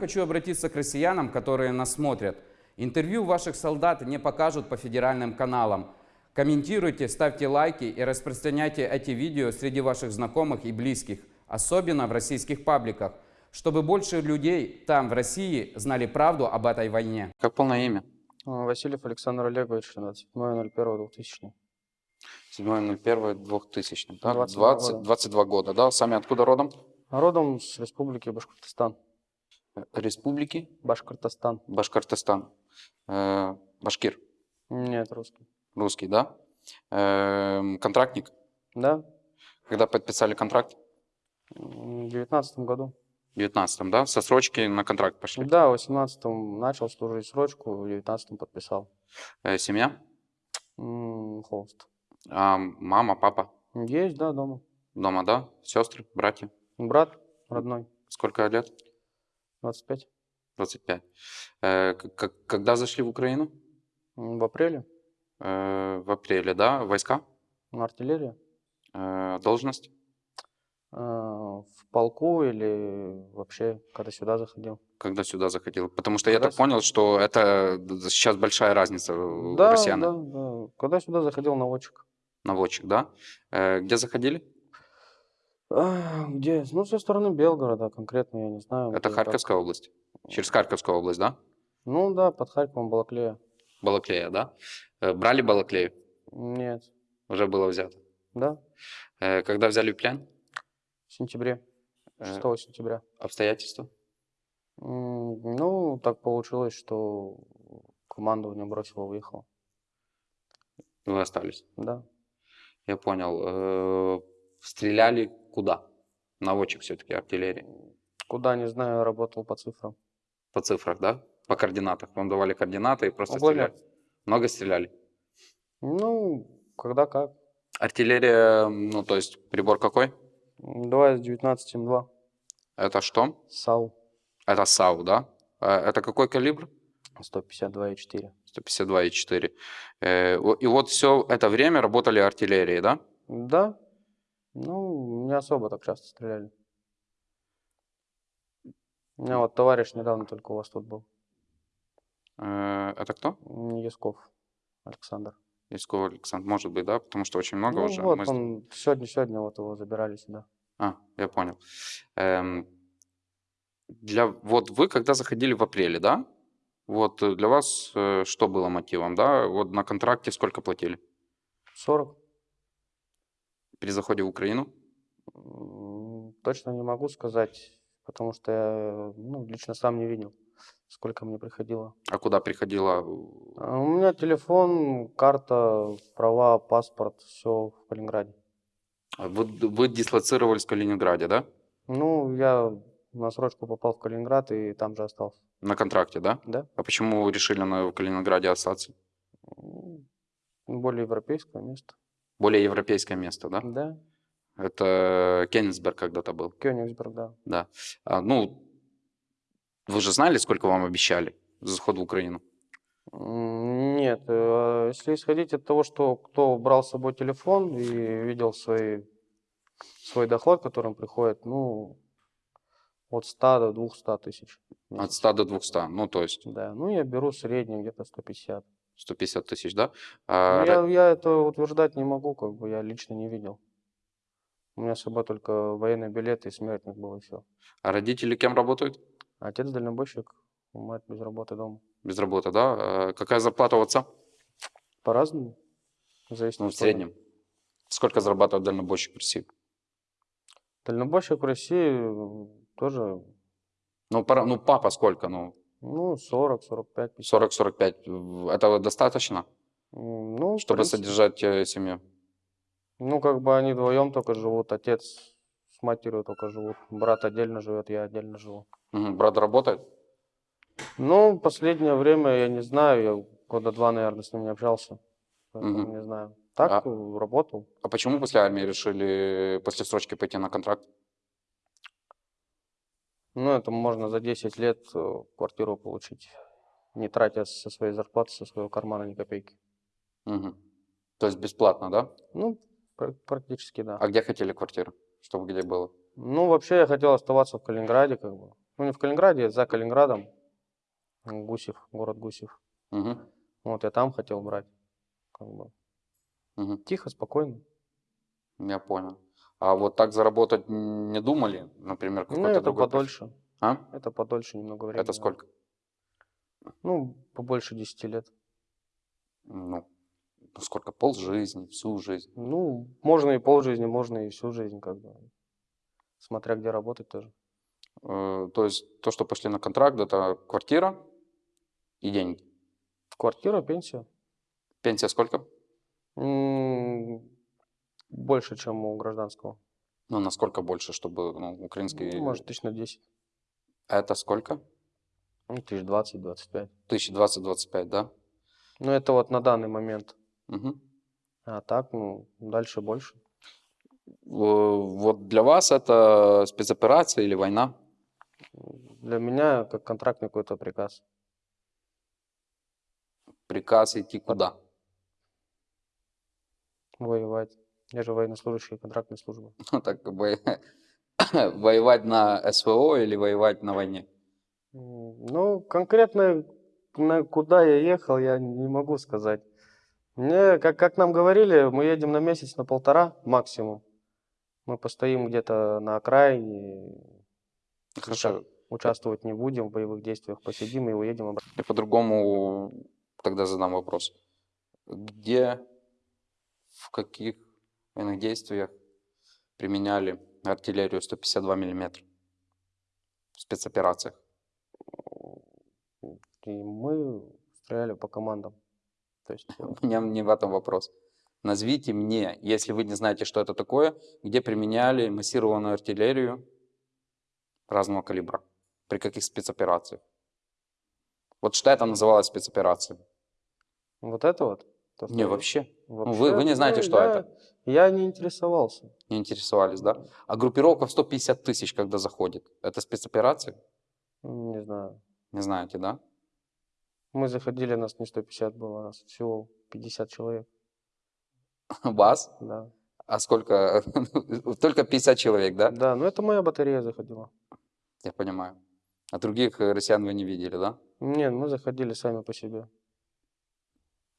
Хочу обратиться к россиянам, которые нас смотрят. Интервью ваших солдат не покажут по федеральным каналам. Комментируйте, ставьте лайки и распространяйте эти видео среди ваших знакомых и близких, особенно в российских пабликах, чтобы больше людей там, в России, знали правду об этой войне. Как полное имя? А, Васильев Александр Олегович, 27.01.2000. 7.01.2000. Да? 22 20, года. 22 года, да? Сами откуда родом? Родом с республики Башкортостан. Республики Башкортостан. Башкортостан. Э, Башкир, Нет, русский. русский, да? Эм, контрактник. Да, Когда подписали контракт? м, в 19 году. В 19 да? Со срочки на контракт пошли. Да, в 18 начал служить срочку, в 19 подписал. Э, семья? М, Холст. А, мама, папа Есть, да, дома. дома, да? Сестры, братья? Брат родной, Сколько лет? 25. 25. Э, когда зашли в Украину? В апреле. Э, в апреле, да? Войска? Артиллерия. Э, должность? В полку или вообще, когда сюда заходил. Когда сюда заходил? Потому что я Когда так с- понял, что это сейчас большая разница у Да, россиян. да, да. Когда сюда заходил наводчик. Наводчик, да? Где заходили? Где? Ну, со стороны Белгорода конкретно, я не знаю. Это. Харьковская область? Через Харьковскую область, да? Ну да, под Харьковом Балаклея. Балаклея, да? Э, брали Балаклею? Нет. Уже было взято. Да, Э, когда взяли плен? в сентябре. Э, 6 сентября. обстоятельства? Ну, так получилось, что командование бросило, уехало. Вы остались? Да. Я понял. Э, стреляли куда? Наводчик все-таки артиллерии. Куда, не знаю, работал по цифрам. По цифрах, да? По координатах. Вам давали координаты и просто Угольно. стреляли. Много стреляли? Ну, когда как. Артиллерия, ну, то есть прибор какой? М, 2 из 19 М2. Это что? САУ. Это САУ, да? Э, Это какой калибр? 152,4. 152,4. Э, И вот все это время работали артиллерии, да? Да. Ну, не особо так часто стреляли. У меня вот товарищ недавно только у вас тут был. Э, Это кто? Ясков Александр. Исков Александр, может быть, да? Потому что очень много Ну, уже. вот Мы с- он сегодня, сегодня вот его забирали сюда. А, я понял. Эм, Для, вот вы когда заходили в апреле, да? Вот э, для вас э, что было мотивом, да? Вот на контракте сколько платили 40? При заходе в Украину? Точно не могу сказать, потому что я ну, лично сам не видел, сколько мне приходило. А куда приходила? А У меня телефон, карта, права, паспорт, все в Калининграде. Вы, вы дислоцировались в Калининграде, да? Ну, я на срочку попал в Калининград и там же остался. На контракте, да? Да? А почему вы решили на, в Калининграде остаться? Более европейское место. Более европейское место, да? Да, Это Кенигсберг когда-то был, Кёнигсберг, да. да. А, ну, вы же знали, сколько вам обещали за заход в Украину? Нет, э, если исходить от того, что кто брал с собой телефон и видел свои, свой доход, которым приходит, ну, от 100 до 200 тысяч. От месяц. 100 до 200, ну, то есть Да, ну я беру средний где-то 150. 150 тысяч, да? Ну, А, я, я это утверждать не могу, как бы я лично не видел. У меня с собой только военный билет и смертник был, и все. а родители кем работают? Отец дальнобойщик, мать без работы дома. Без работы, да? А какая зарплата у отца? По-разному. Зависит Ну, в среднем. Сколько зарабатывает дальнобойщик в России? Дальнобойщик в России тоже, Ну, пора, ну папа сколько? Ну, ну, 40, 45, 50. 40-45. В- Этого достаточно, Ну, чтобы принципе, содержать э, семью? Ну, как бы они вдвоем только живут, отец с матерью только живут, брат отдельно живет, я отдельно живу. Мгм. Брат работает? Ну, последнее время, я не знаю, я года два, наверное, с ним не общался. Поэтому Мгм. не знаю. Так, А- э, работал. А почему после армии решили после срочки пойти на контракт? Ну, это можно за 10 лет э, квартиру получить, не тратя со своей зарплаты, со своего кармана ни копейки. Мгм. То есть бесплатно, да? Ну, пр- практически, да. А где хотели квартиру? Чтобы где было? Ну, вообще, я хотел оставаться в Калининграде, как бы. Ну, не в Калининграде, за Калининградом. Гусев, город Гусев. Мгм, Вот я там хотел брать. Как бы. мгм. Тихо, спокойно. Я понял. А вот так заработать не думали, например, Ну, какой-то это другой подольше. А? Это подольше немного времени. Это сколько? Ну, побольше 10 лет. Ну, ну, сколько? Пол жизни, всю жизнь. Ну, можно и полжизни, можно и всю жизнь, как бы. Смотря где работать тоже. Э, То есть то, что пошли на контракт, это квартира и деньги. Квартира, пенсия. Пенсия сколько? М, Больше, чем у гражданского. Ну, насколько больше, чтобы ну, украинский... Ну, может, тысяч на 10. Это сколько? Ну, тысяч 20-25. 1020-25, да? Ну, это вот на данный момент. Мгм. А так, ну, дальше больше. Э, Вот для вас это спецоперация или война? Для меня как контрактный какой-то приказ. Приказ идти куда? Воевать. Я же военнослужащий контрактной службы. Ну, так бы воевать на СВО или воевать на войне? Ну, конкретно на куда я ехал, я не могу сказать. Мне, как, как нам говорили, мы едем на месяц, на полтора максимум. Мы постоим где-то на окраине, Хорошо. участвовать не будем в боевых действиях, посидим и уедем обратно. Я по-другому тогда задам вопрос. Где, в каких военных действиях применяли артиллерию 152 миллиметра в спецоперациях? И мы стреляли по командам. То есть, У меня не в этом вопрос. Назовите мне, если вы не знаете, что это такое, где применяли массированную артиллерию разного калибра, при каких спецоперациях. Вот что это называлось спецоперацией? вот это вот? то, Не, вообще вообще, вы- вы не знаете, ну, что я- это? Я не интересовался. не интересовались, да? А группировка в 150 тысяч, когда заходит, это спецоперация? Не знаю. Не знаете, да? Мы заходили, нас не 150 было, нас всего 50 человек. Вас? Да. А сколько? Только 50 человек, да? Да, ну это моя батарея заходила. Я понимаю. А других э, россиян вы не видели, да? Нет, мы заходили сами по себе.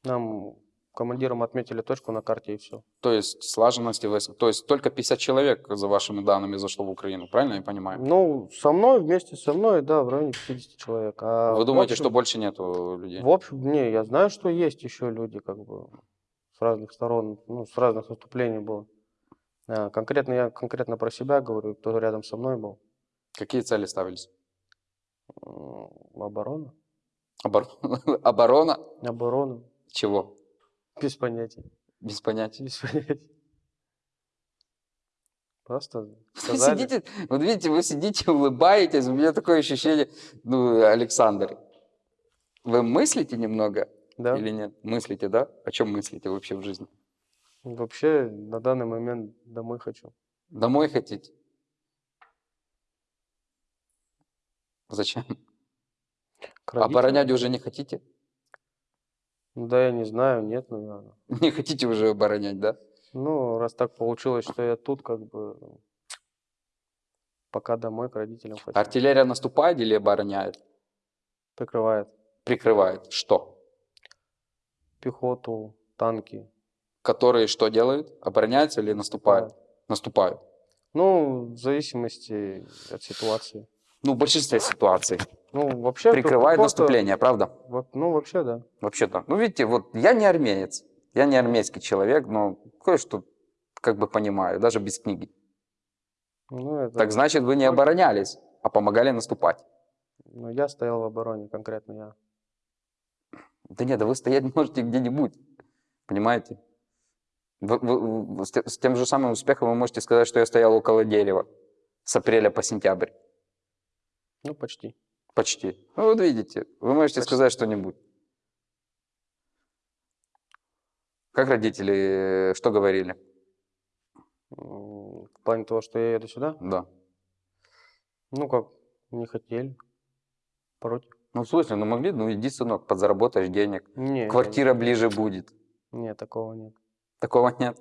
Нам командиром отметили точку на карте и все. То есть слаженности. То есть только 50 человек, за вашими данными, зашло в Украину. Правильно я понимаю? Ну, со мной, вместе со мной, да, в районе 50 человек. А Вы думаете, общем- что больше нету людей? В общем, не, я знаю, что есть еще люди, как бы, с разных сторон, ну, с разных наступлений было. А, конкретно я конкретно про себя говорю, кто рядом со мной был. Какие цели ставились? Оборона. Обор- Оборона? Оборона. Чего? Без понятия. Без понятия. Без понятия. Просто сказали. сидите, вот видите, вы сидите, улыбаетесь, у меня такое ощущение, ну, Александр, вы мыслите немного Да. или нет? Мыслите, да? О чем мыслите вообще в жизни? Вообще, на данный момент домой хочу. Домой хотите? Зачем? Оборонять уже не хотите? Да, я не знаю, нет, наверное. Не хотите уже оборонять, да? Ну, раз так получилось, что я тут, как бы, пока домой к родителям хочу. Артиллерия наступает или обороняет? Прикрывает Прикрывает. Что? пехоту, танки. Которые что делают? Обороняются или наступают? Наступают. Ну, в зависимости от ситуации. Ну, в большинстве ситуаций. Ну, вообще... Прикрывает наступление, правда? во- Ну, вообще, да. Вообще-то. Ну, видите, вот я не армянец. Я не армейский человек, но кое-что как бы понимаю, даже без книги. Ну, это... Так значит, вы не оборонялись, а помогали наступать. Ну, я стоял в обороне, конкретно я. Да нет, да вы стоять можете где-нибудь, понимаете? Вы- вы- вы с тем же самым успехом вы можете сказать, что я стоял около дерева с апреля по сентябрь. Ну, почти. Почти. Ну, вот видите, вы можете Почти. сказать что-нибудь. Как родители, э, что говорили? В плане того, что я еду сюда, Да. ну, как, не хотели. Против. Ну, в смысле, ну могли, ну иди, сынок, подзаработаешь денег. Не, Квартира ближе будет. Нет, такого нет. Такого нет.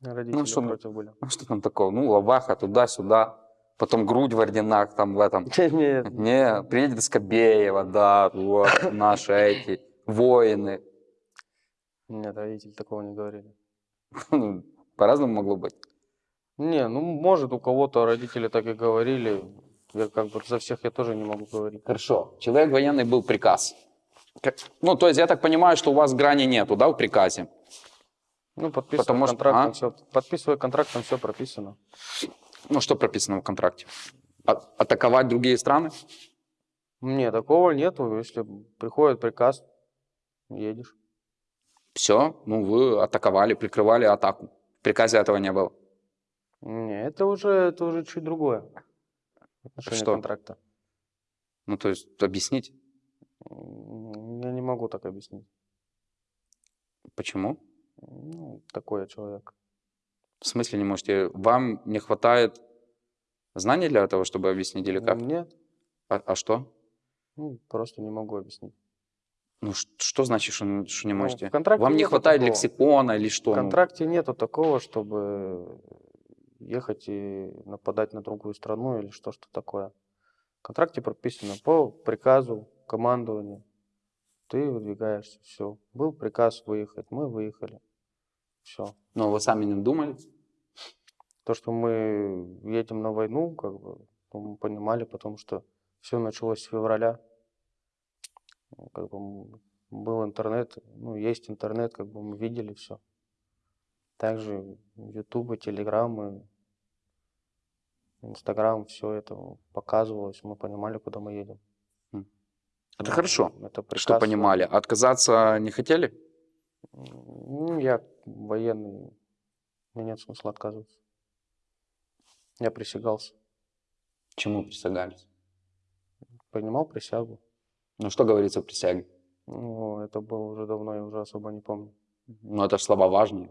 Родители что мы- против были. Ну, что там такого? Ну, лаваха, туда-сюда. Потом грудь в орденах там в этом. Нет, Не, приедет Скобеева, да, вот, наши эти воины. нет, родители такого не говорили. Ну, По-разному могло быть. Не, ну, может, у кого-то родители так и говорили. Я как бы за всех я тоже не могу говорить. Хорошо. Человек военный был приказ. Как- Ну, то есть я так понимаю, что у вас грани нету, да, в приказе? Ну, подписывая Потому что- контракт, а? все, подписывая контракт, там все прописано. Ну, что прописано в контракте? А- атаковать другие страны? Не, такого нету. Если приходит приказ, едешь. Все, ну, вы атаковали, прикрывали атаку. В приказе этого не было. Не, это уже, это уже чуть другое. Отношение Что? контракта. Ну, то есть объяснить, Я не могу так объяснить. почему? Ну, такой я человек. В смысле не можете? Вам не хватает знаний для того, чтобы объяснить или как? Нет, А, а что? ну, просто не могу объяснить. Ну, что значит, что, что не Ну, можете? в контракте Вам не хватает такого. лексикона или что? В Ну, контракте нету такого, чтобы ехать и нападать на другую страну или что что такое. В контракте прописано по приказу командования. Ты выдвигаешься, все. Был приказ выехать, мы выехали. Все. Но вы сами не думали? То, что мы едем на войну, как бы, ну, мы понимали, потому что все началось с февраля. Ну, Как бы был интернет, ну, есть интернет, как бы мы видели все. Также ютубы, телеграммы, инстаграм, все это показывалось, мы понимали, куда мы едем. М. Это Ну, хорошо, Это приказ. Что понимали? Отказаться не хотели? Ну, я военный, мне нет смысла отказываться. Я присягался, Чему присягались? принимал присягу. Ну, что говорится в присяге? Ну, это было уже давно, я уже особо не помню. Ну, это слова важные,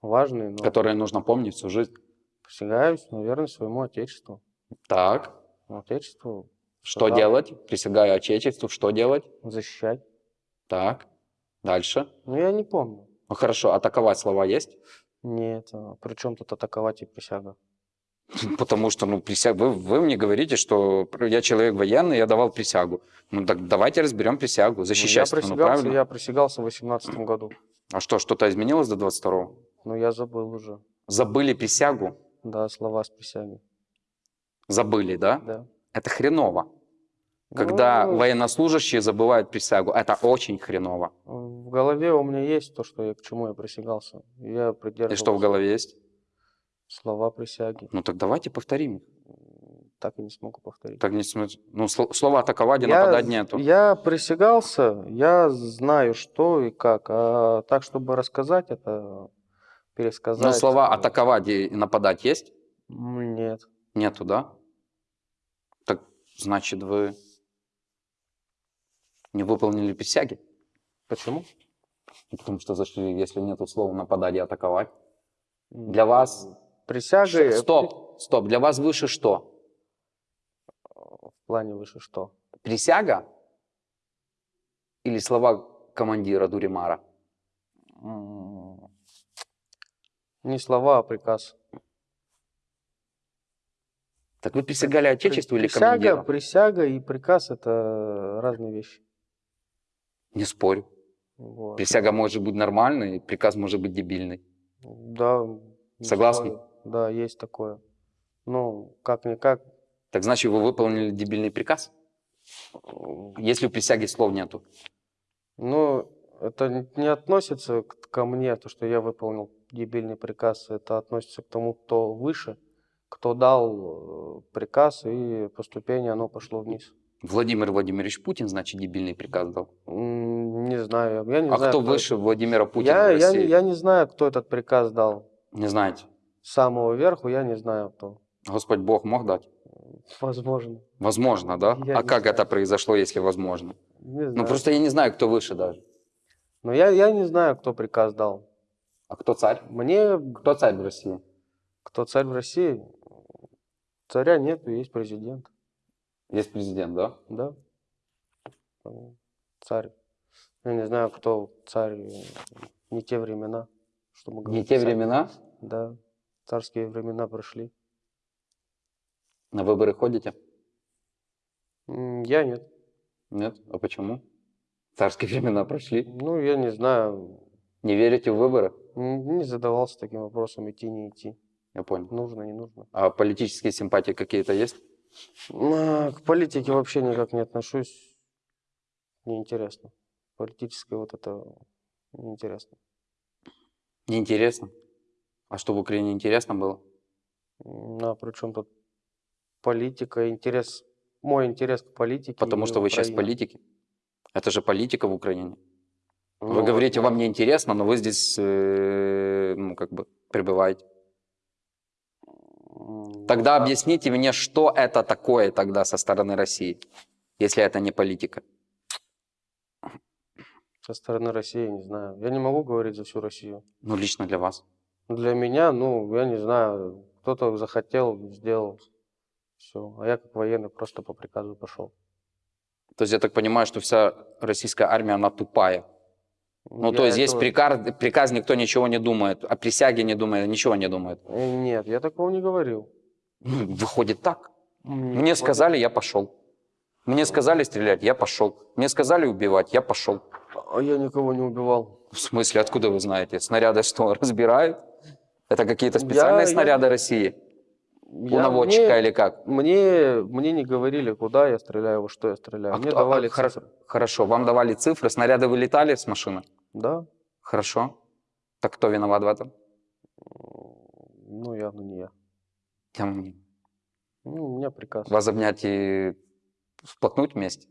Важный, но которые нужно помнить всю жизнь. присягаюсь, наверное, своему отечеству. Так, Отечеству что Да. делать? Присягаю Отечеству, что делать? защищать. Так, дальше. Ну, я не помню. Ну, хорошо, атаковать слова есть? Нет, а при чем тут атаковать и присяга? Потому что, ну, присяг... вы, вы мне говорите, что я человек военный, я давал присягу. Ну, так давайте разберем присягу, Ну, защищать я страну, присягался, правильно? я присягался в 18 году. А что, что-то изменилось до 22-го? Но я забыл уже. Забыли присягу? Да, слова с присяги. Забыли, да? Да. Это хреново. Когда Ну, военнослужащие забывают присягу, это очень хреново. В голове у меня есть то, что я, к чему я присягался. Я И придерживался что в голове есть? слова присяги. Ну так давайте повторим. их. Так и не смогу повторить. Так не смысл. Ну, сло- слова атаковать и Я- нападать нету. Я присягался, я знаю, что и как. А так, чтобы рассказать это, пересказать. Ну, слова э, атаковать и и нападать есть? Нет. Нету, да? Так значит, вы не выполнили присяги? Почему? Ну, Потому что зашли, если нету слова нападать и атаковать. Для вас... Присягой Ш- Стоп, стоп. Для вас выше что? в плане выше что? Присяга или слова командира Дуримара? Не слова, а приказ. Так вы присягали Отечеству или присяга, командиру? присяга и приказ это разные вещи. Не спорю. Вот. Присяга может быть нормальной, приказ может быть дебильный. Да. Согласны? Да, есть такое. Ну, как-никак. Так значит, вы выполнили дебильный приказ? Если у присяги слов нету. Ну, это не относится ко мне, то, что я выполнил дебильный приказ. Это относится к тому, кто выше, кто дал э, приказ, и поступление оно пошло вниз. Владимир Владимирович Путин, значит, дебильный приказ дал. Не знаю, я не а знаю. кто кто выше это. Владимира Путина Я, в я, России? я не знаю, кто этот приказ дал. Не знаете. С самого верху я не знаю, кто. Господь Бог мог дать? Возможно. Возможно, да? Я а как знаю. это произошло, если возможно? Не знаю. Ну, просто я не знаю, кто выше даже. Но я, я не знаю, кто приказ дал. А кто царь? Мне Кто царь в России? кто царь в России? Царя нету, есть президент. Есть президент, да? Да. Царь. Я не знаю, кто царь. Не те времена. Чтобы Не говорить те царь. времена? Да. Царские времена прошли. На выборы ходите? Я нет. Нет? А почему? Царские времена прошли. Ну, я не знаю. Не верите в выборы? Не задавался таким вопросом, идти, не идти. Я понял. Нужно, не нужно. А политические симпатии какие-то есть? К политике вообще никак не отношусь. Неинтересно. Политическое вот это неинтересно. Неинтересно. А что в Украине интересно было? А при чем тут политика, интерес, мой интерес к политике. Потому что вы сейчас Украине. политики. Это же политика в Украине. Вы Ну, говорите, вам не интересно, но вы здесь, э, ну, как бы, пребываете. Тогда да. объясните мне, что это такое тогда со стороны России, если это не политика. Со стороны России, не знаю. Я не могу говорить за всю Россию. Ну, лично для вас. Для меня, ну, я не знаю, кто-то захотел, сделал. Все. А я как военный просто по приказу пошел. То есть я так понимаю, что вся российская армия, она тупая. Ну, Я то есть есть приказ, приказ, никто ничего не думает, о присяге не думает, ничего не думает. Э, Нет, я такого не говорил. Ну, выходит так. М, Мне сказали, я пошел. Мне сказали стрелять, я пошел. Мне сказали убивать, я пошел. А я никого не убивал. В смысле, откуда вы знаете? Снаряды что, разбирают? Это какие-то Я- специальные я- снаряды России? Наводчика мне, или как? мне, мне не говорили, куда я стреляю, во что я стреляю. А мне кто- а, давали хоро- цифры. Хорошо, вам давали цифры, снаряды вылетали с машины? Да? Хорошо. Так кто виноват в этом? Ну, явно не я. Я не- Ну, у меня приказ. Вас обнять и всплакнуть вместе?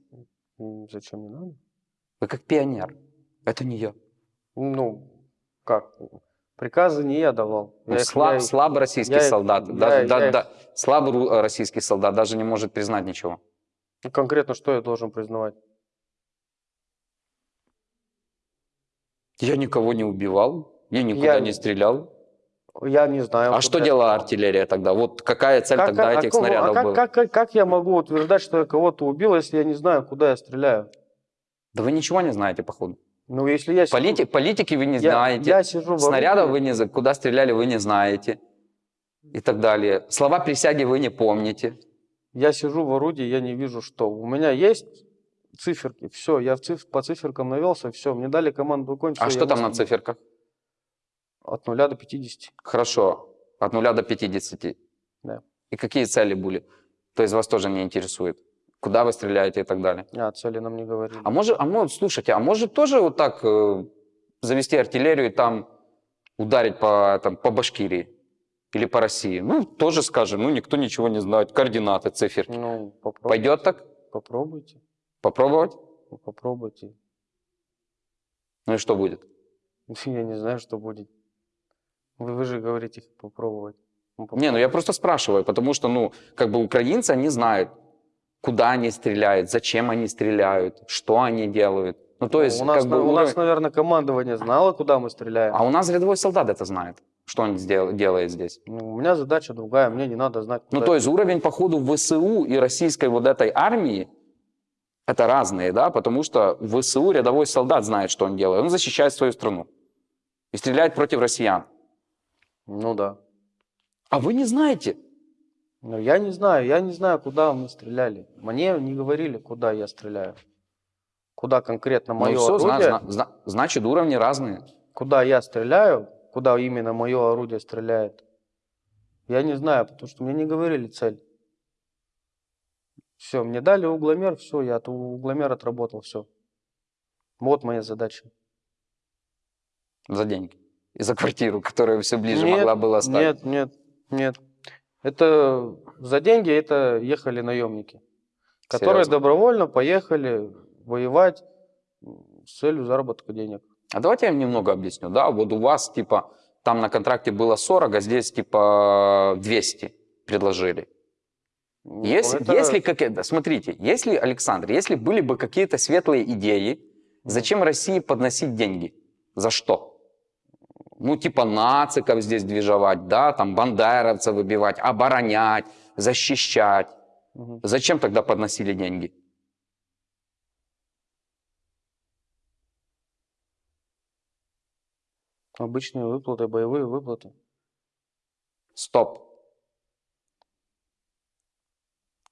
Зачем не надо? Вы как пионер. Это не я. Ну, как? Приказы не я давал. Ну, Я их- слаб, я их- слабый российский я их- солдат. я- даже, да- я их- да- слабый ру- э, российский солдат даже не может признать ничего. Ну, конкретно что я должен признавать? Я никого не убивал, я никуда Я- не стрелял. Я не знаю. А что я делала артиллерия тогда? Вот какая цель Как- тогда а этих кого- снарядов а как, была? как, как, как я могу утверждать, что я кого-то убил, если я не знаю, куда я стреляю? Да вы ничего не знаете, походу. Ну, если я сижу- Полити- политики вы не я, знаете. я сижу Снарядов вы не куда стреляли вы не знаете. И так далее. Слова присяги вы не помните. я сижу в орудии, я не вижу, что. У меня есть циферки, все, я циф- по циферкам навелся, все, мне дали команду конь. А что там на циферках? От 0 до 50. Хорошо. От 0 до 50. Да. И какие цели были? То есть вас тоже не интересует? Куда вы стреляете и так далее? А, цели нам не говорили. А может, а может, слушайте, а может тоже вот так э, завести артиллерию и там ударить по, там, по Башкирии или по России? Ну, тоже скажем, ну, никто ничего не знает, координаты, циферки. Ну, попробуйте. Пойдет так? Попробуйте. Попробовать? Ну, попробуйте. Ну и что будет? Я не знаю, что будет. Вы, вы же говорите попробовать. Ну, Не, ну я просто спрашиваю, потому что, ну, как бы украинцы, они знают, куда они стреляют, зачем они стреляют, что они делают. Ну, то Ну, есть, у нас, как бы у уровень- нас, наверное, командование знало, куда мы стреляем. А у нас рядовой солдат это знает, что он сдел- делает здесь. Ну, у меня задача другая, мне не надо знать, куда Ну, то есть уровень, походу, ВСУ и российской вот этой армии, это разные, да, потому что в ВСУ рядовой солдат знает, что он делает. Он защищает свою страну и стреляет против россиян. Ну да. А вы не знаете. Но я не знаю, я не знаю, куда мы стреляли. Мне не говорили, куда я стреляю. Куда конкретно мое ну, все, орудие, значит, уровни разные. куда я стреляю, куда именно мое орудие стреляет. Я не знаю, потому что мне не говорили цель. Все, мне дали угломер, все, я от угломер отработал, все. Вот моя задача. За деньги. И за квартиру, которая все ближе Нет, могла была стать. Нет, нет, нет. Это за деньги это ехали наемники, которые Серьезно? добровольно поехали воевать с целью заработка денег. А давайте я вам немного объясню. Да, вот у вас, типа, там на контракте было 40, а здесь, типа, 200 предложили. Ну, Если, это- если как, смотрите, если, Александр, если были бы какие-то светлые идеи, зачем России подносить деньги? За что? Ну, типа нациков здесь движевать, да, там бандеровцев выбивать, оборонять, защищать. Мгм. Зачем тогда подносили деньги? Обычные выплаты, боевые выплаты. Стоп.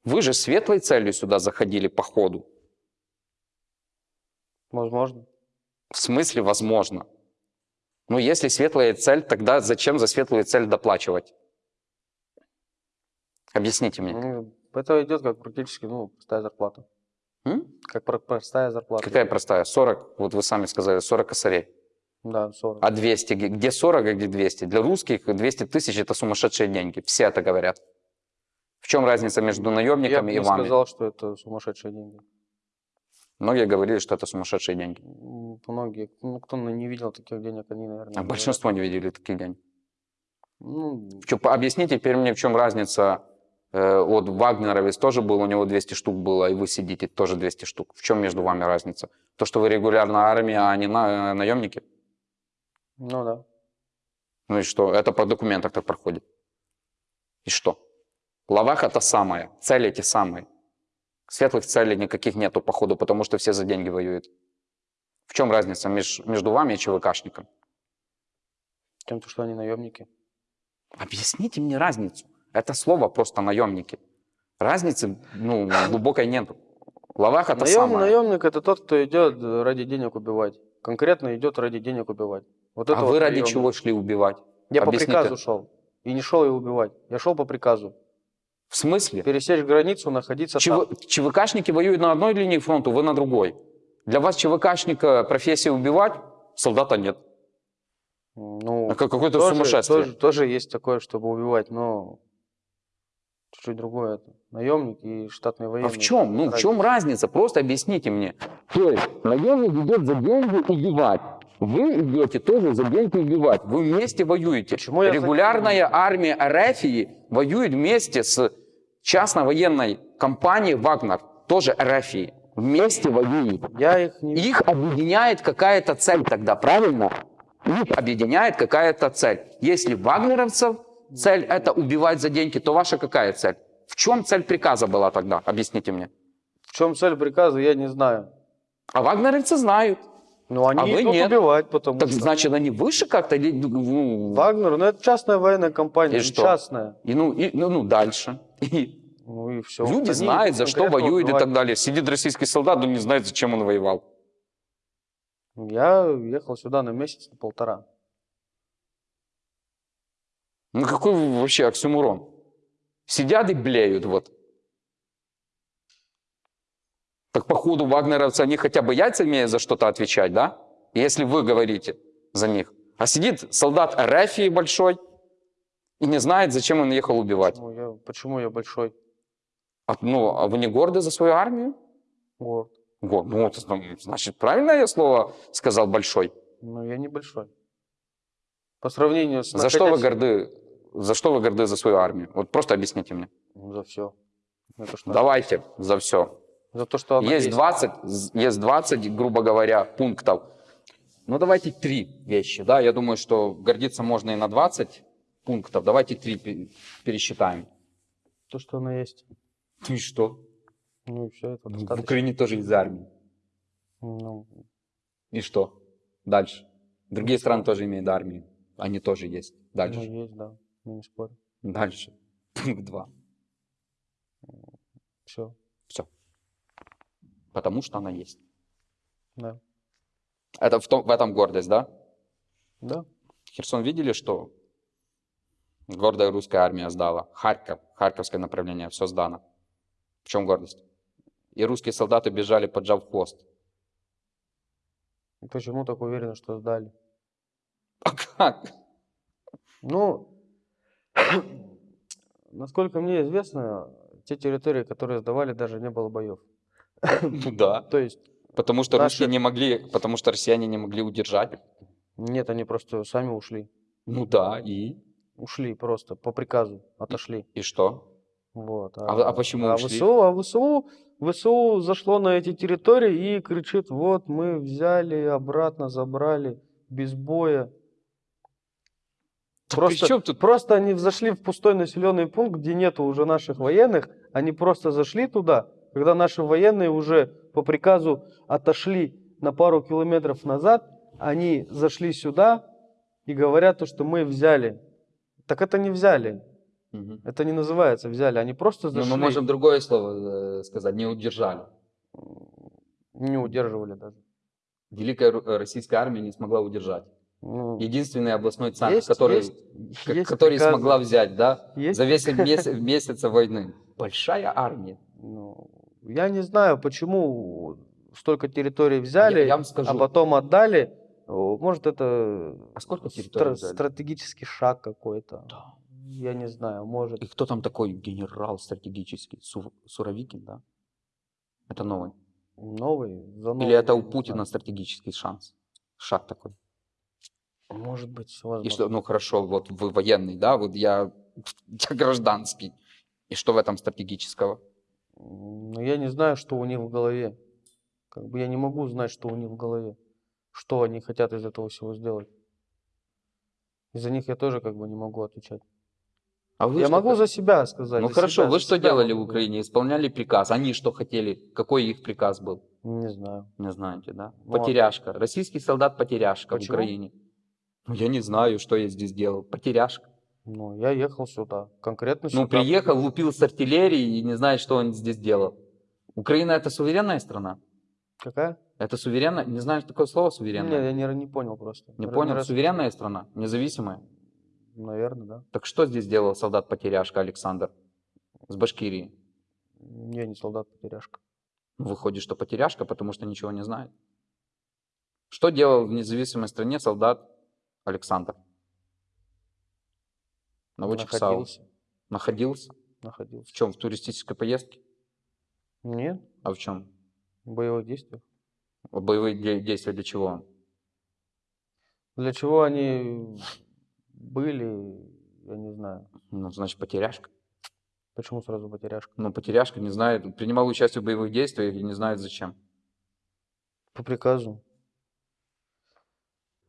Вы же светлой целью сюда заходили по ходу. Возможно. В смысле возможно? Ну, если светлая цель, тогда зачем за светлую цель доплачивать? Объясните мне. Ну, Это идет как практически, ну, простая зарплата. М? Как про- простая зарплата. Какая простая? 40, вот вы сами сказали, 40 косарей. Да, 40. А 200, г- где 40, а где 200? Для русских 200 тысяч это сумасшедшие деньги. Все это говорят. В чем разница между Я наемниками бы и вами? сказал, что это сумасшедшие деньги. Многие говорили, что это сумасшедшие деньги. Многие, ну, кто не видел таких денег, они, наверное, А большинство не видели таких денег. Ну, по- объясните теперь мне, в чем разница? Э, вот Вагнеровец тоже был, у него 200 штук было, и вы сидите тоже 200 штук. В чем между вами разница? То, что вы регулярная армия, а не на, наемники? ну да. Ну и что? Это по документах так проходит. И что? Лаваха та самая, цели те самые. Светлых целей никаких нету, походу, потому что все за деньги воюют. В чем разница меж- между вами и ЧВКшником? Тем, то, что они наемники. Объясните мне разницу. Это слово просто наемники. Разницы ну, глубокой нету. Лаваха та Наем- самая. наемник это тот, кто идет ради денег убивать. Конкретно идет ради денег убивать. Вот А это вы вот ради наемник. чего шли убивать? Я по Объясните. приказу шел. И не шел ее убивать. Я шел по приказу. В смысле? Пересечь границу, находиться ЧВ... там. ЧВКшники воюют на одной линии фронта, вы на другой. Для вас ЧВКшника профессия убивать, солдата нет. Ну, А как- Какое-то тоже, сумасшествие. Тоже, тоже есть такое, чтобы убивать, но чуть-чуть другое. Это. Наемник и штатные А военные. в чем? Ну, в чем разница? Просто объясните мне. То есть, наемник идет за деньги убивать. Вы идете тоже за деньги убивать. Вы вместе воюете. Почему я Регулярная армия Арафии воюет вместе с частной военной компанией «Вагнер», тоже Арафии. Вместе воюют. Я их не... Их объединяет какая-то цель тогда, правильно? Их объединяет какая-то цель. Если вагнеровцев цель это убивать за деньги, то ваша какая цель? В чем цель приказа была тогда? Объясните мне. В чем цель приказа, я не знаю. А вагнеровцы знают. Но они А вы идут нет. убивать, потому Так что... значит, они выше как-то? или, ну, Вагнер, ну это частная военная компания, И ну, что? частная. и, ну, и, ну, ну, дальше. И Ну и все. люди знают, за что воюют и так далее. Сидит российский солдат, но не знает, зачем он воевал. Я ехал сюда на месяц, на полтора. Ну какой вообще оксюмурон? Сидят и блеют вот. Так походу вагнеровцы, они хотя бы яйца имеют за что-то отвечать, да? Если вы говорите за них. А сидит солдат Арафии большой и не знает, зачем он ехал убивать. Почему я, почему я большой А, ну, а вы не горды за свою армию? город? Го- Ну, вот, ну, значит, правильно я слово сказал большой. Ну, я небольшой. По сравнению с... За что вы горды? За что вы горды за свою армию? Вот просто объясните мне. Ну, За все. Давайте за все. За то, что она Есть 20, з- есть 20, грубо говоря, пунктов. Ну, давайте три вещи, да, я думаю, что гордиться можно и на 20 пунктов. Давайте три пе- пересчитаем. То, что она есть. Ну и что? Ну и все, это В достаточно. Украине тоже есть армия. Ну, И что? Дальше. Другие страны тоже имеют армию. Они тоже есть. ну, Дальше. есть, да. Я не спорю. Дальше. Пункт 2. Все. Все. Потому что она есть. Да. Это в, том, в этом гордость, да? Да. Херсон видели, что гордая русская армия сдала? Харьков, Харьковское направление, все сдано. В чем гордость? И русские солдаты бежали, поджав хвост. Почему так уверены, что сдали? А как? Ну, насколько мне известно, те территории, которые сдавали, даже не было боев. Ну да. То есть, Потому что Наши- русские не могли, потому что россияне не могли удержать. нет, они просто сами ушли. Ну да, и? Ушли просто по приказу, отошли. И что? Вот. А- а почему а ушли? ВСУ, а ВСУ, ВСУ зашло на эти территории и кричит, вот мы взяли, обратно забрали, без боя. Да Просто, чем тут? просто они зашли в пустой населенный пункт, где нету уже наших военных. Они просто зашли туда, когда наши военные уже по приказу отошли на пару километров назад. Они зашли сюда и говорят, то, что мы взяли. Так это не взяли. Мгм. Это не называется взяли, они просто Ну, зашли. мы можем другое слово э, сказать, не удержали. Не удерживали даже. Великая э, российская армия не смогла удержать. Ну, Единственный областной центр, есть- который, есть- есть который приказы. смогла взять, да, Есть за весь месяц, месяца войны. Большая армия. Ну, я не знаю, почему столько территорий взяли, Я- я вам скажу. а потом отдали. Может, это А сколько стра- взяли? стратегический шаг какой-то. Да. Я не знаю, может. И кто там такой генерал стратегический? Су- Суровикин, да? Это новый. Новый, за новый. Или это у Путина стратегический шанс? Шаг такой. Может быть, И возможно. что, ну хорошо, вот вы военный, да, вот я, я гражданский. И что в этом стратегического? Но я не знаю, что у них в голове. Как бы я не могу знать, что у них в голове. Что они хотят из этого всего сделать. Из-за них я тоже как бы не могу отвечать. А вы я что могу за себя сказать. Ну хорошо, себя, вы что делали в могу говорить. Украине? Исполняли приказ. Они что хотели? Какой их приказ был? Не знаю. Не знаете, да? Ну, а- Потеряшка. Российский солдат потеряшка в Почему? Украине. Ну я не знаю, что я здесь делал. Потеряшка. Ну, я ехал сюда. Конкретно Ну сюда. приехал, лупил с артиллерии и не знает, что он здесь делал. Украина это суверенная страна? Какая? Это суверенная? Не знаешь такое слово Нет, суверенная? я не, не понял просто. Не Р- понял? раз- Суверенная страна? Независимая? Наверное, да. Так что здесь делал солдат-потеряшка Александр с Башкирии? Я не солдат-потеряшка. Ну, Выходит, что потеряшка, потому что ничего не знает. Что делал в независимой стране солдат Александр? Наводчик САУ. Находился. Находился? Находился. В чем? В туристической поездке? Нет, А в чем? в боевых действиях. Боевые де- действия для чего? Для чего они были, я не знаю. Ну, значит, потеряшка. Почему сразу потеряшка? Ну, потеряшка не знает, принимал участие в боевых действиях и не знает зачем. По приказу.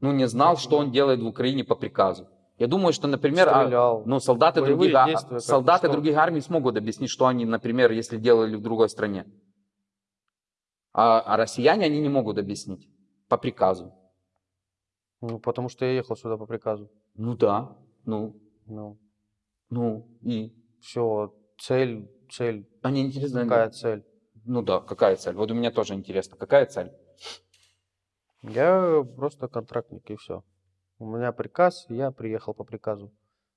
Ну, не знал, что он делает в Украине по приказу. Я думаю, что, например, а, Стрелял. ну, солдаты, других, а- действия, солдаты что? других армий смогут объяснить, что они, например, если делали в другой стране. А, а россияне они не могут объяснить по приказу. Ну, потому что я ехал сюда по приказу. Ну да, ну, Ну, ну и все, цель, цель. они интересно. Какая цель? Ну да, какая цель? Вот у меня тоже интересно, какая цель? Я просто контрактник и все. У меня приказ, и я приехал по приказу.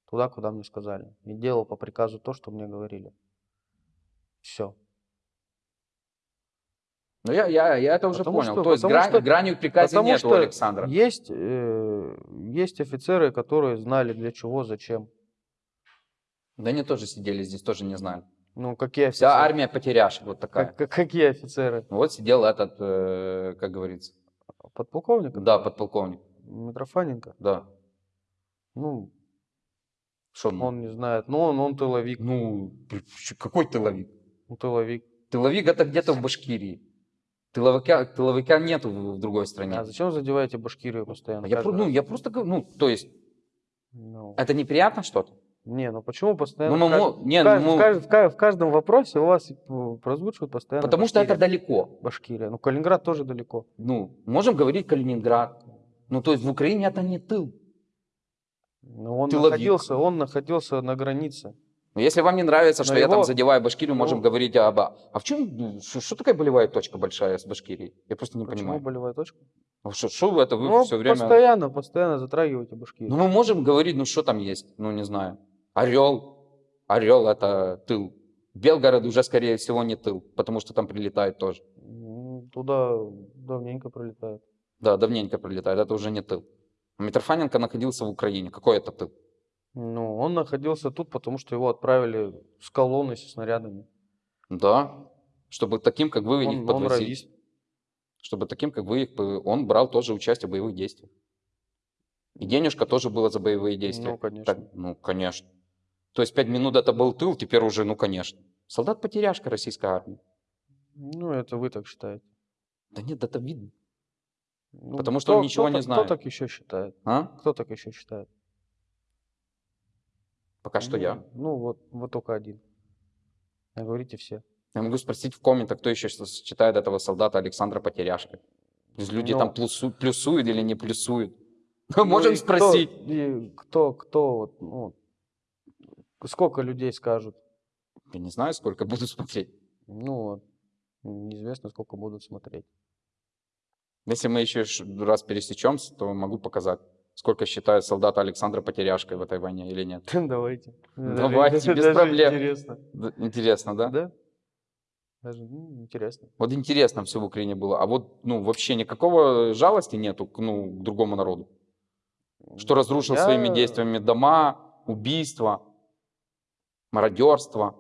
Туда, куда мне сказали. И делал по приказу то, что мне говорили. Все. Ну я, я, я это уже Потому понял. что- То есть грань, что- приказе Потому нет у что Александра. Есть, э, есть офицеры, которые знали для чего, зачем. Да они тоже сидели здесь, тоже не знали. Ну, какие офицеры? Вся армия потеряшек вот такая. Как- как- какие офицеры? Вот сидел этот, э, как говорится, Подполковник? да, подполковник, Митрофаненко? да. Ну, Что ну? он не знает. Ну, он, он тыловик. Ну, какой тыловик? Ну, тыловик. Тыловик это где-то в Башкирии. Тыловика, тыловика нету в, в другой стране. А зачем задеваете Башкирию постоянно? я, про- ну, я просто говорю, ну, то есть, Ну, это неприятно что-то? Не, ну почему постоянно? Ну, мы кажд- мо- не, в, кажд- ну, в кажд- в ка- в каждом вопросе у вас прозвучивает постоянно потому что это Башкирия. далеко. Башкирия. Ну, Калининград тоже далеко. Ну, можем говорить Калининград. Ну, то есть в Украине это не тыл. Но он Тыловик. находился, он находился на границе. Но если вам не нравится, что Но я там его- задеваю Башкирию, можем ну- говорить об... А в чем... ну, Что, что такая болевая точка большая с Башкирией? Я просто не Почему понимаю. болевая точка? Ну, Что, что вы это вы ну, все время... постоянно, постоянно затрагиваете Башкирию. Ну, мы можем говорить, ну, что там есть? Ну, не знаю. Орел. Орел это тыл. Белгород уже, скорее всего, не тыл, потому что там прилетает тоже. Туда давненько пролетает. Да, давненько прилетает, это уже не тыл. Митрофаненко находился в Украине. Какой это тыл? Ну, он находился тут, потому что его отправили с колонной со снарядами. Да. Чтобы таким, как вы, их Он, он подвозить. радист. Чтобы таким, как вы, их... он брал тоже участие в боевых действиях. И денежка тоже была за боевые действия. Ну, конечно. Так, ну, конечно. То есть пять минут это был тыл, теперь уже, ну, конечно. Солдат-потеряшка российской армии. Ну, это вы так считаете. Да нет, это видно. Ну, Потому что он ничего не так- знает. Кто так еще считает? А? Кто так еще считает? Пока что Ну, я. Ну, вот, вот только один. А говорите все. Я могу спросить в комментах, кто еще считает этого солдата Александра есть люди Ну. там плюсу- плюсуют или не плюсуют. Ну, Можем кто- спросить. кто, кто, вот, ну, Сколько людей скажут? Я не знаю, сколько буду смотреть. Ну вот, неизвестно, сколько будут смотреть. Если мы еще раз пересечемся, то могу показать, сколько считают солдата Александра потеряшкой в этой войне или нет. Давайте. Даже- Давайте, без даже проблем. Интересно. Интересно, да? Да? Даже ну, интересно. Вот интересно все в Украине было. А вот, ну, вообще никакого жалости нету к, ну, к другому народу. Что разрушил своими Я- действиями дома, убийства, мародерство,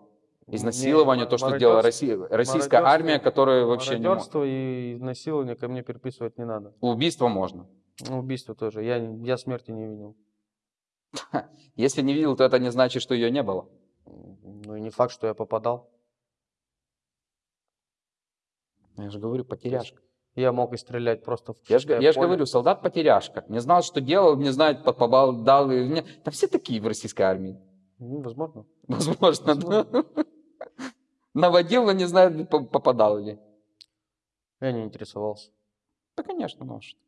изнасилование, ма- то, что сделала Россия, российская армия, которая вообще не мо- Мародерство и изнасилование ко мне переписывать не надо. Убийство можно. Ну, Убийство тоже. Я, я смерти не видел. Если не видел, то это не значит, что ее не было. Ну и не факт, что я попадал. Я же говорю, потеряшка. Я мог и стрелять просто в Я же, я ж поле. говорю, солдат потеряшка. Не знал, что делал, не знает, по- побал, дал. Там все такие в российской армии. Ну, возможно. Возможно, да. Наводил, но не по- попадал ли. Я не интересовался. Да, конечно, ну а что.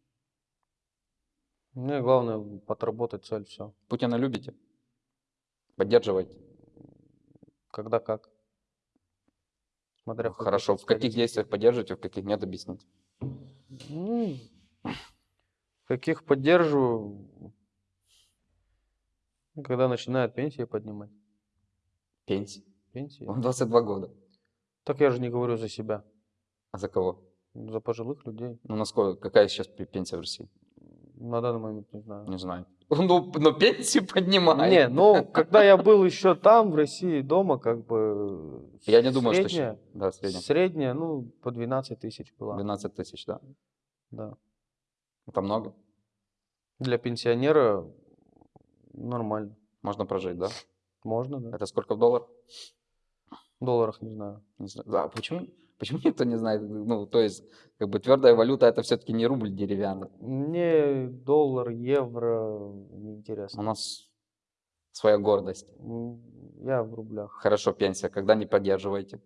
Мне главное отработать цель, все. Путина любите? Поддерживаете? Когда как. Смотря каких Хорошо. В каких действиях поддерживаете, в каких нет, объясните. Ну, каких поддерживаю, ну, когда начинают пенсии поднимать. Пенсии. Пенсии. Вам 22 года. Так я же не говорю за себя, А за кого? за пожилых людей. Ну, насколько, какая сейчас пе- пенсия в России? На данный момент не знаю. Не знаю. Ну, но пенсию поднимают. Не, ну, когда я был еще там, в России, дома, как бы... Я не думаю, что средняя, щ- Да, средняя. Средняя, ну, по 12 тысяч была. 12 тысяч, да. Да. Это много. Для пенсионера нормально. Можно прожить, да? Можно, да. Это сколько в долларах? Долларах не знаю. Не знаю. Да, почему, почему никто не знает? Ну, то есть, как бы твердая валюта это все-таки не рубль деревянный. Мне доллар, евро У неинтересно. нас своя гордость. Я в рублях. Хорошо, пенсия. Когда не поддерживаете?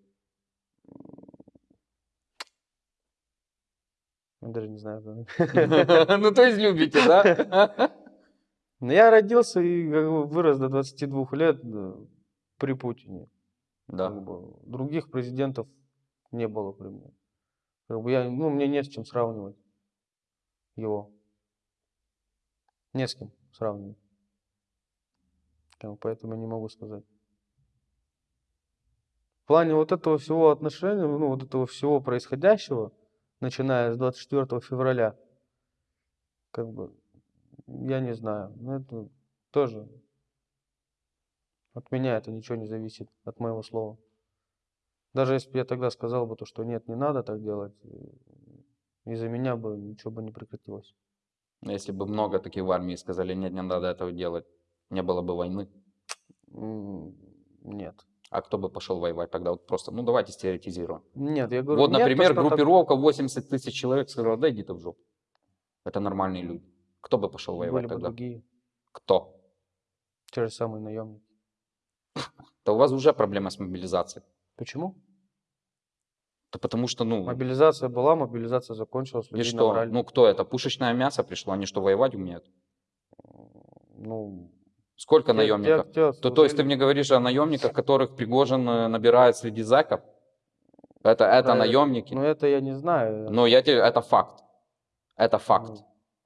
Я даже не знаю. Ну, то есть любите, да? Но я родился и вырос до 22 лет э, при Путине. Да. Как бы других президентов не было при мне. Как бы я, ну, мне не с чем сравнивать его. Не с кем сравнивать. Поэтому я не могу сказать. В плане вот этого всего отношения, ну, вот этого всего происходящего, начиная с 24 февраля, как бы, я не знаю. Но это тоже от меня это ничего не зависит, от моего слова. Даже если бы я тогда сказал бы то, что нет, не надо так делать, из-за меня бы ничего бы не прекратилось. Если бы много таких в армии сказали, нет, не надо этого делать, не было бы войны. Нет. А кто бы пошел воевать тогда? Вот просто, ну давайте стереотизируем. Нет, я говорю, Вот, нет, то, например, так- группировка 80 тысяч человек сказала, да иди ты в жопу. Это нормальные люди. Кто бы пошел были воевать бы тогда? другие, Кто? те же самые наемники. Да у вас уже проблема с мобилизацией. Почему? Да потому что, ну, Мобилизация была, мобилизация закончилась, и что? набрали. Ну, кто это? Пушечное мясо пришло, они что, воевать умеют? ну, Сколько те- наемников? те, кто То, то есть ты мне говоришь о наемниках, которых Пригожин э, набирает среди зэков? Это, это Да, наемники? Ну, это я не знаю. Но я тебе, это факт. Это факт. Ну,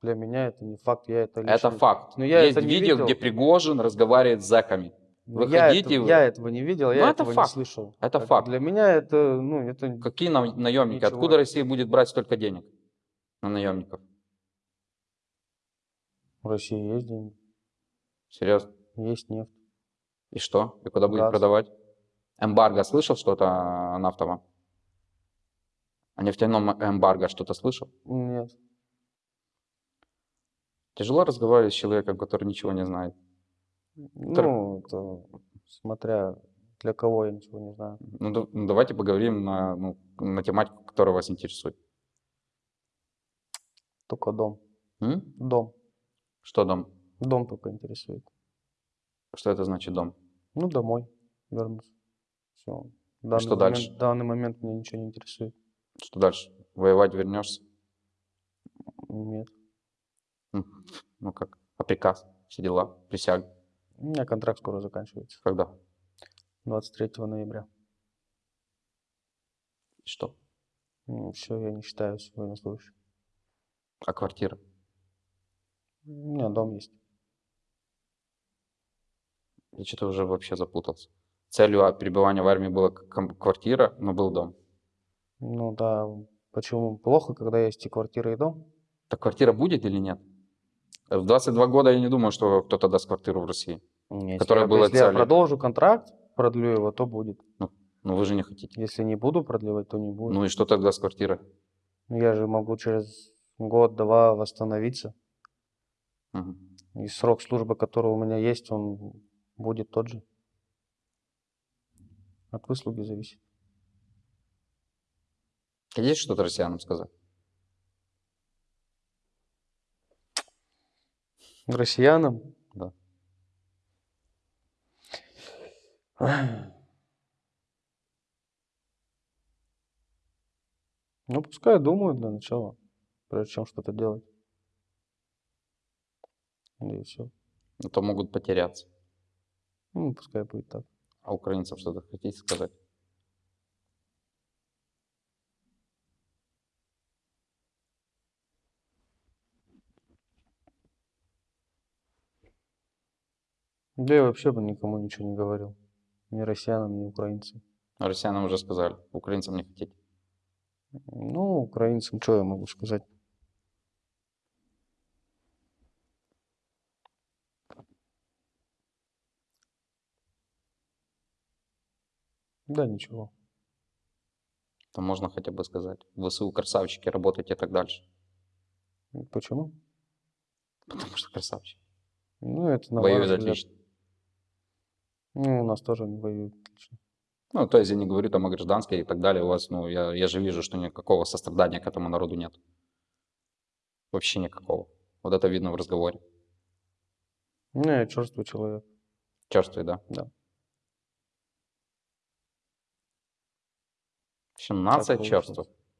Для меня это не факт, я это это лично- факт. Но я Есть это видео, видел. где Пригожин разговаривает с зэками. Ну, Вы я, это- я этого не видел, Ну, я это этого факт. не слышал. Это Как бы факт. Для меня это, ну, это Какие на- наемники? Ничего. Откуда Россия будет брать столько денег на наемников? в России есть деньги, Серьезно? есть нефть. И что? И куда будет продавать? Эмбарго слышал что-то о нафтовом? О нефтяном эмбарго что-то слышал? Нет. Тяжело разговаривать с человеком, который ничего не знает. Ну, это смотря для кого, я ничего не знаю. Ну, ну, давайте поговорим на, ну, на тематику, которая вас интересует. Только дом. М? Дом. Что дом? Дом только интересует. Что это значит дом? Ну, домой вернусь. Все. что дальше? В данный момент меня ничего не интересует. Что дальше? Воевать вернешься? Нет. Ну как? А приказ? Все дела? Присяга? У меня контракт скоро заканчивается. Когда? 23 ноября. Что? Все, я не считаюсь военнослужащим. А квартира? У меня дом есть. Я что-то уже вообще запутался. Целью а, перебывания в армии была квартира, но был дом. Ну да, почему плохо, когда есть и квартира, и дом? Так квартира будет или нет? В 22 года я не думаю, что кто-то даст квартиру в России. Если Которая я- была Если я целью. продолжу контракт, продлю его, то будет. Но вы же не хотите. Если не буду продлевать, то не будет. Ну и что тогда с квартирой? Ну, Я же могу через год-два восстановиться. Мгм. И срок службы, который у меня есть, он будет тот же. От выслуги зависит. Есть что-то россиянам сказать? Россиянам? Да. Ну, пускай думают для начала, прежде чем что-то делать. И все. А то могут потеряться. Ну, пускай будет так. А украинцам что-то хотите сказать? Да я вообще бы никому ничего не говорил. Ни россиянам, ни украинцам. А россиянам уже сказали, украинцам не хотите. Ну, украинцам что я могу сказать? Да, ничего. То можно хотя бы сказать. В ВСУ красавчики, работайте так дальше. Почему? Потому что красавчики. Ну, это на Воюют взгляд. отлично. Ну, у нас тоже не воюют отлично. Ну, то есть я не говорю там о гражданской и так далее. У вас, ну, я, я же вижу, что никакого сострадания к этому народу нет. Вообще никакого. Вот это видно в разговоре. Ну, я черствый человек. Черствый, да? Да. В общем, нация.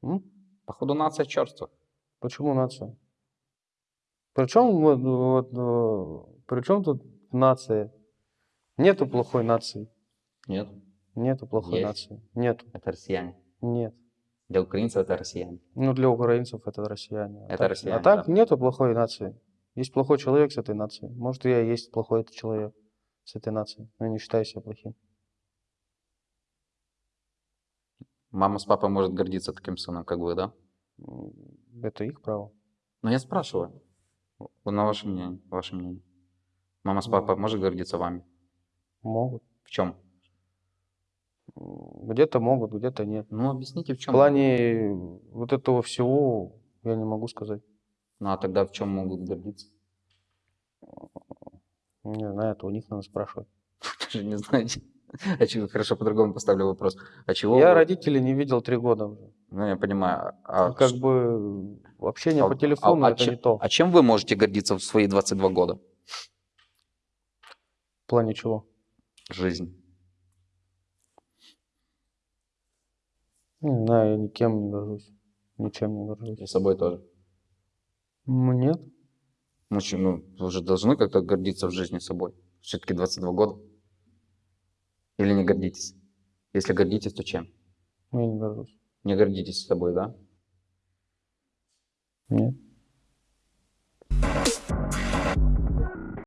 М? Походу, нация черства. Почему нация? Причем вот, вот, э, причем тут нация? Нету плохой нации. Нет, Нету плохой Есть. нации. Нету. это россияне. Нет. Для украинцев это россияне. Ну, для украинцев это россияне. А Это так, россияне, А так да. нету плохой нации. Есть плохой человек с этой нацией. Может, я и есть плохой этот человек с этой нацией. Но я не считаю себя плохим. Мама с папой может гордиться таким сыном, как вы, да? Это их право. Но я спрашиваю. На ваше мнение, ваше мнение. Мама с Ну. папой может гордиться вами? Могут. В чем? Где-то могут, где-то нет. Ну, объясните, в В чем. плане вот этого всего я не могу сказать. Ну, а тогда в чем могут гордиться? Не знаю, это у них надо спрашивать. Даже не знаете. А чего, хорошо, по-другому поставлю вопрос. А чего Я вы- родителей не видел три года уже. Ну, я понимаю. А, как бы общение а- по телефону а- а это чем- не то. А чем вы можете гордиться в свои 22 года? В плане чего? Жизнь. Не знаю, я никем не горжусь. Ничем не горжусь. И собой тоже. Ну, Нет. Мужчина, ну, вы же должны как-то гордиться в жизни собой. Все-таки 22 года. Или не гордитесь? Если гордитесь, то чем? Я не горжусь. Не гордитесь собой, да? Нет.